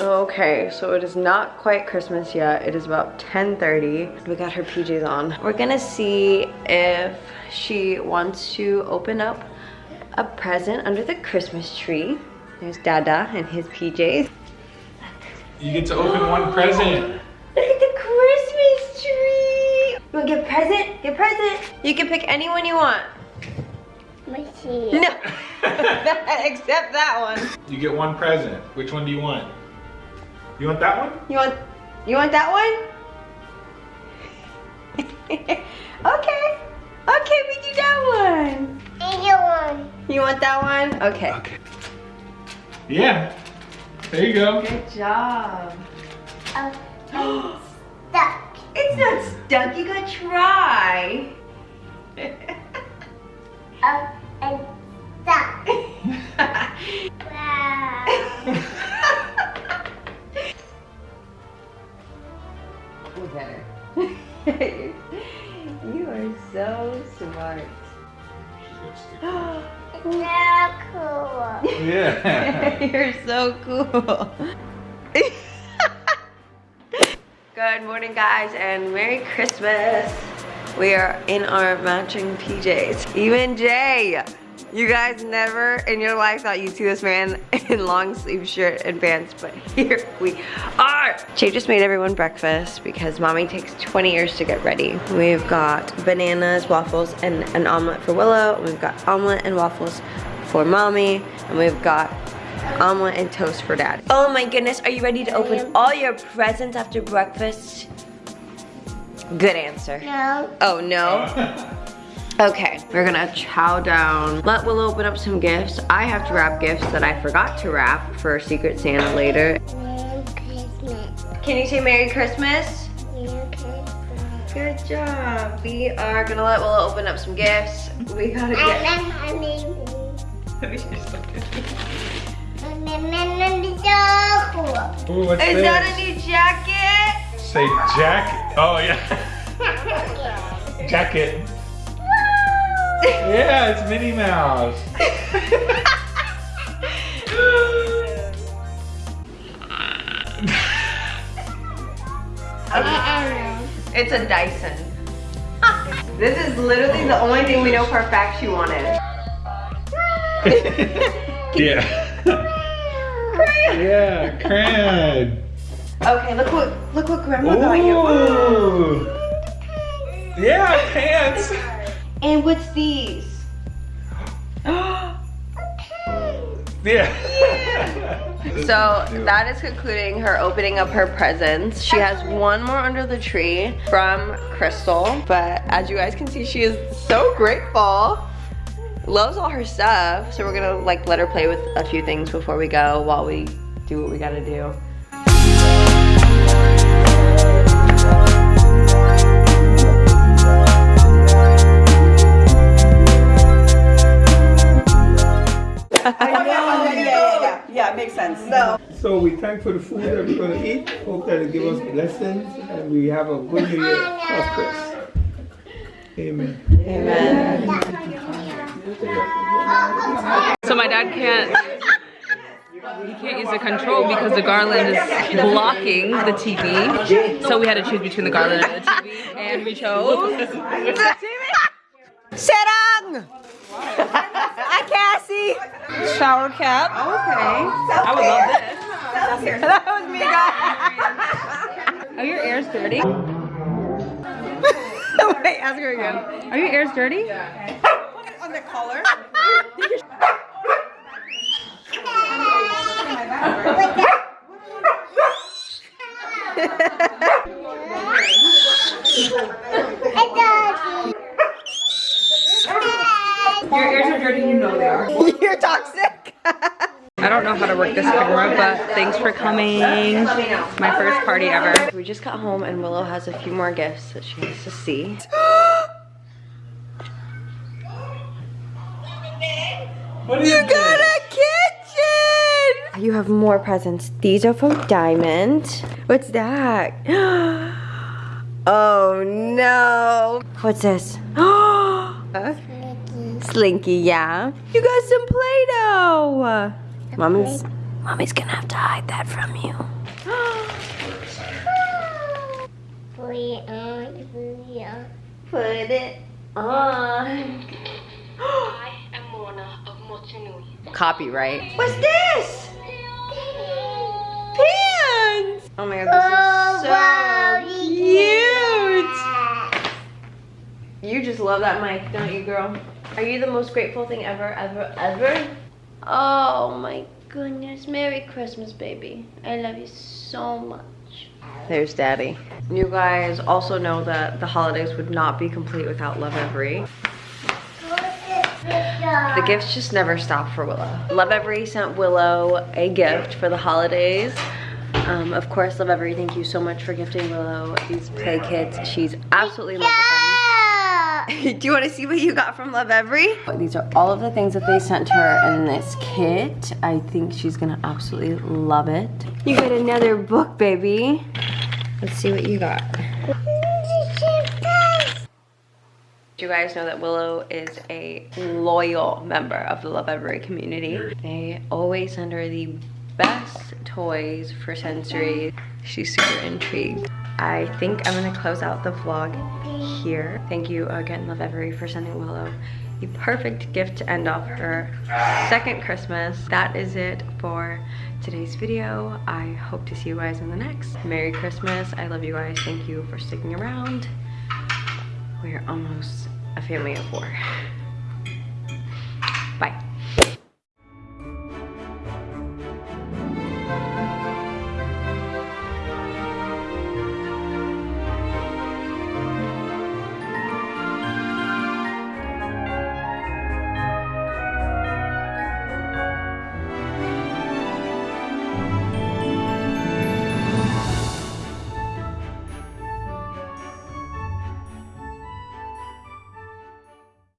Okay, so it is not quite Christmas yet. It is about 10.30. We got her PJs on. We're gonna see if she wants to open up a present under the Christmas tree. There's Dada and his PJs. You get to open one present. Look at the Christmas tree! You wanna get a present? Get a present! You can pick anyone you want. Machine. No, except that one. You get one present. Which one do you want? You want that one? You want, you want that one? okay, okay, we do that one. Either one. You want that one? Okay. Okay. Yeah. There you go. Good job. Uh, and stuck. It's not stuck, you gotta try. Up so smart. It's so cool. Yeah. You're so cool. Good morning, guys, and Merry Christmas. We are in our matching PJs. Even Jay, you guys never in your life thought you'd see this man in long sleeve shirt and pants, but here we are. Jay just made everyone breakfast because mommy takes 20 years to get ready. We've got bananas, waffles, and an omelet for Willow. We've got omelet and waffles for mommy, and we've got omelet and toast for dad. Oh my goodness, are you ready to open all your presents after breakfast? Good answer. No. Oh no? Okay, we're gonna chow down. Let Will open up some gifts. I have to wrap gifts that I forgot to wrap for Secret Santa later. Merry Christmas. Can you say Merry Christmas? Merry Christmas. Good job. We are gonna let Willow open up some gifts. We gotta I get. love honey. Ooh, what's Is this? that a new jacket? Say jacket. Oh yeah. jacket. Yeah, it's Minnie Mouse. It's a Dyson. This is literally the only thing we know for a fact she wanted. yeah. yeah, crayon. Okay, look what look what grandma got you. Ooh. Yeah, pants. And what's these? Yeah. So that is concluding her opening up her presents. She has one more under the tree from Crystal, but as you guys can see, she is so grateful. Loves all her stuff, so we're gonna like let her play with a few things before we go while we do what we gotta do. So we thank for the food that we're going to eat. Hope that it give us blessings and we have a good new year. Prosperous. Amen. So my dad can't he can't use the control because the garland is blocking the TV. So we had to choose between the garland and the TV and we chose the TV. Serang! Hi, Cassie! Shower cap. Okay. I would love this. That was me, guys. Are your ears dirty? Wait, ask her again. Are your ears dirty? On the collar. Your ears are dirty, you know they are. You're toxic. I don't know how to work this camera, but thanks for coming. My first party ever. We just got home and Willow has a few more gifts that she needs to see. What You got a kitchen! You have more presents. These are from Diamond. What's that? Oh no. What's this? Huh? Slinky, yeah. You got some Play-Doh. Mommy's Mommy's gonna have to hide that from you. We are, we are. Put it on. I am Moana of Motunui. Copyright. What's this? Pants! Oh my god, this is so cute! You just love that mic, don't you, girl? Are you the most grateful thing ever, ever, ever? Oh my goodness. Merry Christmas, baby. I love you so much. There's daddy. You guys also know that the holidays would not be complete without Lovevery. The gifts just never stop for Willow. Lovevery sent Willow a gift for the holidays. Um, of course, Lovevery, thank you so much for gifting Willow these play kits. She's absolutely in love with them. Do you want to see what you got from Lovevery? These are all of the things that they sent her in this kit. I think she's gonna absolutely love it. You got another book, baby. Let's see what you got. Do you guys know that Willow is a loyal member of the Lovevery community. They always send her the best toys for sensory. She's super intrigued. I think I'm gonna close out the vlog here. Thank you again, Lovevery, for sending Willow the perfect gift to end off her second Christmas. That is it for today's video. I hope to see you guys in the next. Merry Christmas. I love you guys. Thank you for sticking around. We're almost a family of four.